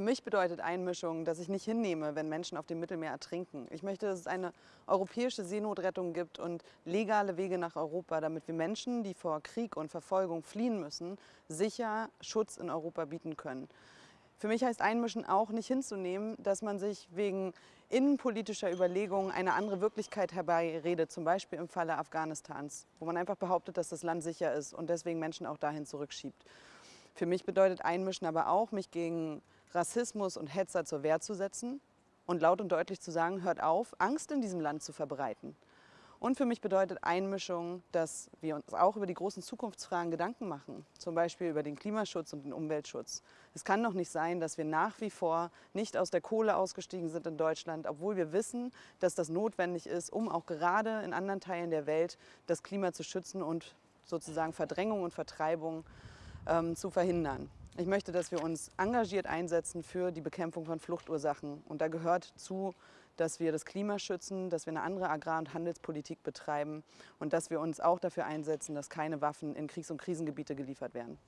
mich bedeutet Einmischung, dass ich nicht hinnehme, wenn Menschen auf dem Mittelmeer ertrinken. Ich möchte, dass es eine europäische Seenotrettung gibt und legale Wege nach Europa, damit wir Menschen, die vor Krieg und Verfolgung fliehen müssen, sicher Schutz in Europa bieten können. Für mich heißt Einmischen auch nicht hinzunehmen, dass man sich wegen innenpolitischer Überlegungen eine andere Wirklichkeit herbeiredet, zum Beispiel im Falle Afghanistans, wo man einfach behauptet, dass das Land sicher ist und deswegen Menschen auch dahin zurückschiebt. Für mich bedeutet Einmischen aber auch, mich gegen Rassismus und Hetzer zur Wehr zu setzen und laut und deutlich zu sagen, hört auf, Angst in diesem Land zu verbreiten. Und für mich bedeutet Einmischung, dass wir uns auch über die großen Zukunftsfragen Gedanken machen, zum Beispiel über den Klimaschutz und den Umweltschutz. Es kann doch nicht sein, dass wir nach wie vor nicht aus der Kohle ausgestiegen sind in Deutschland, obwohl wir wissen, dass das notwendig ist, um auch gerade in anderen Teilen der Welt das Klima zu schützen und sozusagen Verdrängung und Vertreibung ähm, zu verhindern. Ich möchte, dass wir uns engagiert einsetzen für die Bekämpfung von Fluchtursachen. Und da gehört zu, dass wir das Klima schützen, dass wir eine andere Agrar- und Handelspolitik betreiben und dass wir uns auch dafür einsetzen, dass keine Waffen in Kriegs- und Krisengebiete geliefert werden.